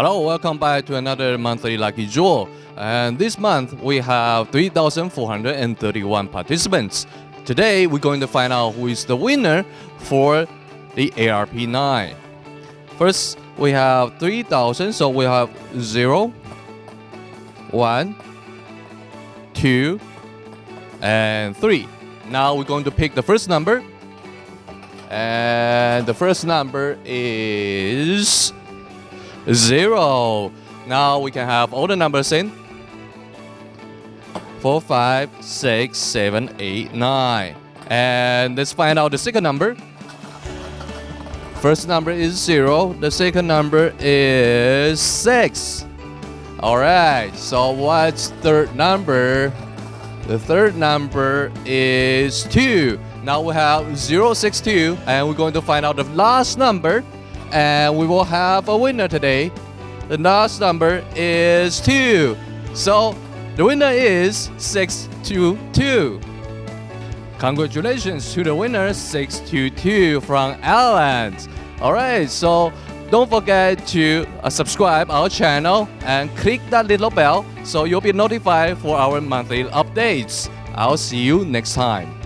Hello, welcome back to another monthly Lucky Draw. And this month we have 3,431 participants. Today we're going to find out who is the winner for the ARP9. First, we have 3,000, so we have 0, 1, 2, and 3. Now we're going to pick the first number. And the first number is 0. Now we can have all the numbers in. 4, 5, 6, 7, 8, 9. And let's find out the second number. First number is 0. The second number is 6. Alright, so what's third number? The third number is 2. Now we have 062 and we're going to find out the last number and we will have a winner today. The last number is 2. So the winner is 622. Congratulations to the winner 622 from Alan. Alright, so don't forget to uh, subscribe our channel and click that little bell so you'll be notified for our monthly updates. I'll see you next time.